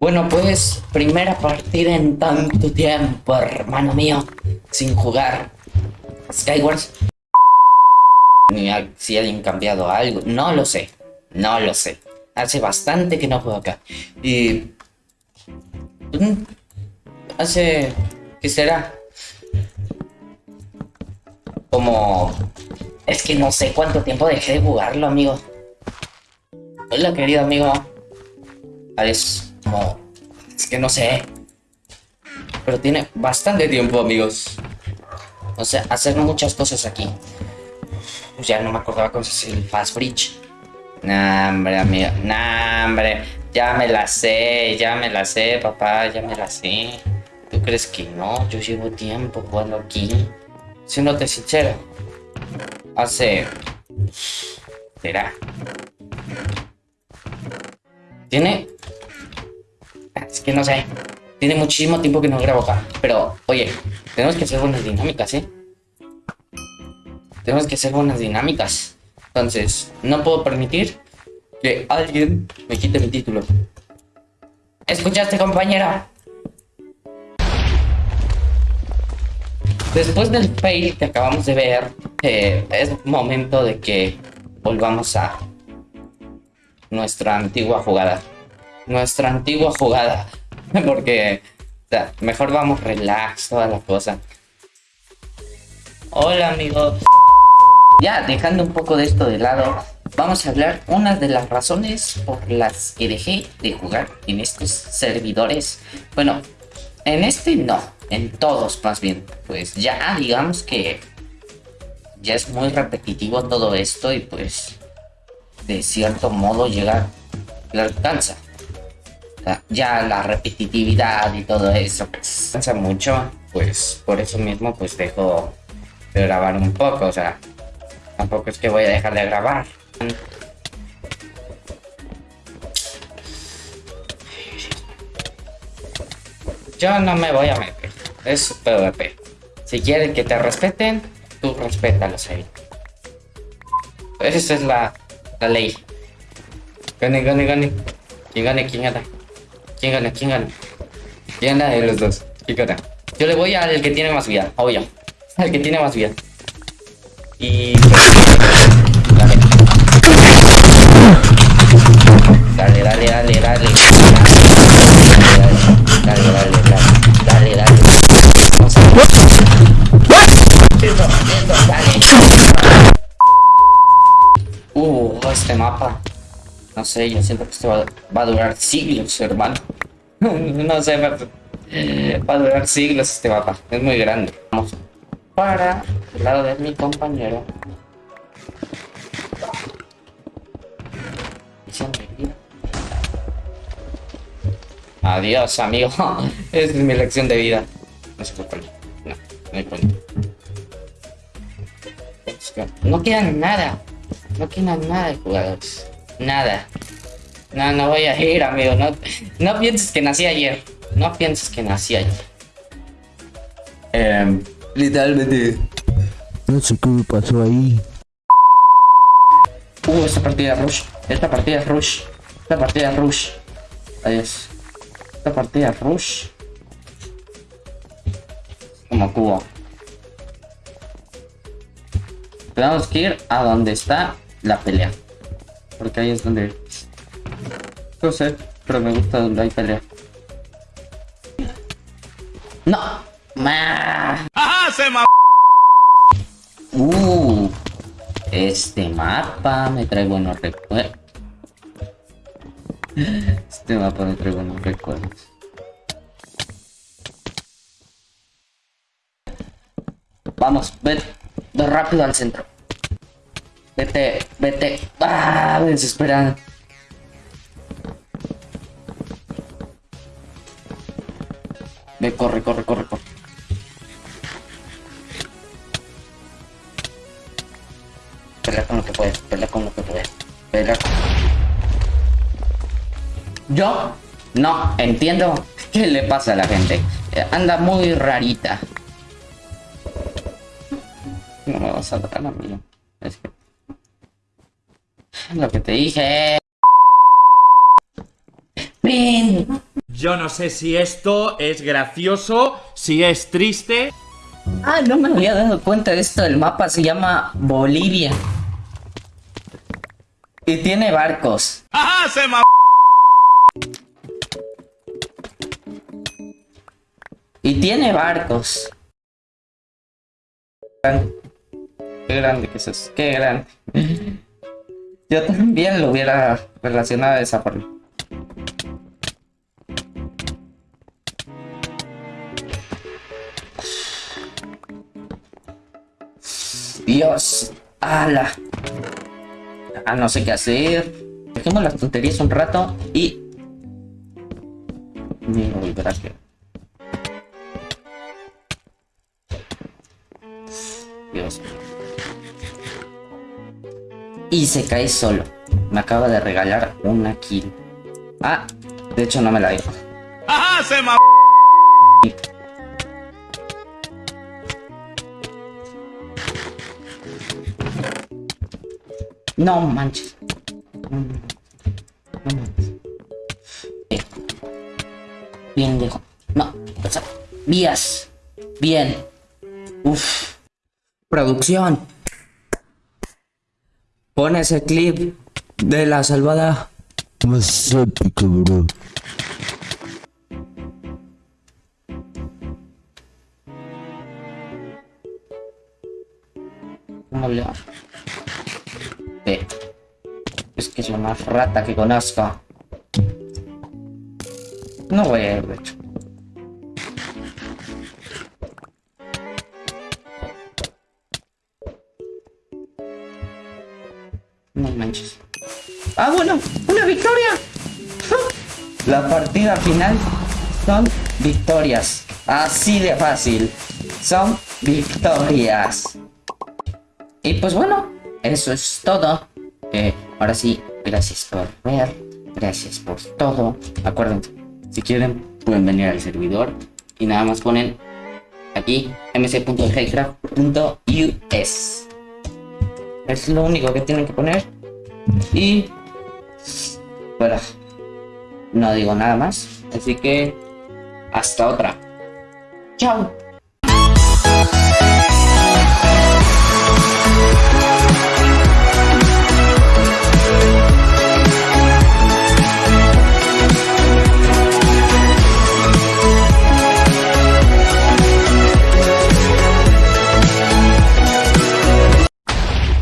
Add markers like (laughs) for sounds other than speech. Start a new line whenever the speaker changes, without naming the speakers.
Bueno, pues primera partida en tanto tiempo, hermano mío, sin jugar Skywars. Si alguien cambiado algo, no lo sé, no lo sé. Hace bastante que no juego acá. Y... mm, Hace... ¿Qué será? Como... Es que no sé cuánto tiempo dejé de jugarlo, amigo. Hola, querido amigo. Es Es que no sé. Pero tiene bastante tiempo, amigos. O sea, hacer muchas cosas aquí. Pues ya no me acordaba hace el Fast Bridge. Nah, hombre, amigo. Nah, hombre. Ya me la sé, ya me la sé, papá, ya me la sé. ¿Tú crees que no? Yo llevo tiempo jugando aquí. Siéndote sincero. Hace... ¿Será? Tiene... Que no sé. Tiene muchísimo tiempo que no grabo acá. Pero, oye, tenemos que hacer buenas dinámicas, ¿eh? Tenemos que hacer buenas dinámicas. Entonces, no puedo permitir que alguien me quite mi título. ¿Escuchaste, compañera? Después del fail que acabamos de ver, eh, es momento de que volvamos a nuestra antigua jugada. Nuestra antigua jugada. (laughs) Porque mejor vamos relax, toda la cosa. Hola amigos. Ya dejando un poco de esto de lado, vamos a hablar unas de las razones por las que dejé de jugar en estos servidores. Bueno, en este no, en todos más bien. Pues ya digamos que ya es muy repetitivo todo esto y pues de cierto modo llega le alcanza. Ya la repetitividad y todo eso pues, cansa mucho, pues por eso mismo pues dejo de grabar un poco, o sea, tampoco es que voy a dejar de grabar. Yo no me voy a meter, es PvP. Si quieren que te respeten, tú respétalos ahí. Esa es la, la ley. Gane, gane, gane. ¿Quién gane? ¿Quién gana? ¿Quién gana? ¿Quién gana? ¿Quién gana de los dos? ¿Quién gana? Yo le voy al que tiene más vida, obvio. Al que tiene más vida. Y... No sé, yo siento que esto va, va a durar siglos, hermano. (laughs) no sé, va, a durar siglos este mapa. Es muy grande. Vamos para el lado de mi compañero. Adiós, amigo. (laughs) Esa es mi lección de vida. No se puede poner. No, no hay punto. No quedan nada. No quedan nada de jugadores. Nada. No, no voy a ir, amigo. No, no pienses que nací ayer. No pienses que nací ayer. Em, literalmente.
No sé qué me pasó ahí.
Uh, esta partida es rush. Esta partida es rush. Esta partida es rush. Adiós. Esta partida es rush. Como cubo. Tenemos que ir a donde está la pelea. Porque ahí es donde... No sé, pero me gusta donde hay pelea. ¡No!
¡Ajá! ¡Se ma...
Uh, este mapa me trae buenos recuerdos. Este mapa me trae buenos recuerdos. Vamos, ve rápido al centro. Vete, vete. Ah, me desesperan. Ve, corre, corre, corre, corre. Pelea con lo que puedes, pelea con lo que puedes. Pelea con... Yo no entiendo qué le pasa a la gente. Eh, Anda muy rarita. No me vas a dar a mí. Es que... Lo que te dije. ¡Ven!
Yo no sé si esto es gracioso, si es triste.
Ah, no me había dado cuenta de esto. El mapa se llama Bolivia. Y tiene barcos.
¡Ajá! Se ma...
Y tiene barcos. Qué grande que es eso. Qué grande. Yo también lo hubiera relacionado de esa forma. Dios. ¡Hala! Ah, no sé qué hacer. Dejemos las tonterías un rato y... Mira, volver aquí. Y se cae solo. Me acaba de regalar una kill. Ah, de hecho no me la dio.
¡Ajá! Se ma...
No manches. No, manches. Bien. Bien, viejo. No, o sea, vías. Bien. Uf. Producción. Pon ese clip de la salvada.
Más épico, bro.
¿Cómo le va? Sí. Es que es la más rata que conozco. No voy a ir, de hecho. No manches. ¡Ah, bueno! ¡Una victoria! La partida final son victorias. Así de fácil. Son victorias. Y pues bueno, eso es todo. Eh, ahora sí, gracias por ver. Gracias por todo. Acuérdense, si quieren, pueden venir al servidor. Y nada más ponen aquí mc.highcraft.us. Es lo único que tienen que poner. Y bueno, no digo nada más. Así que hasta otra. Chao.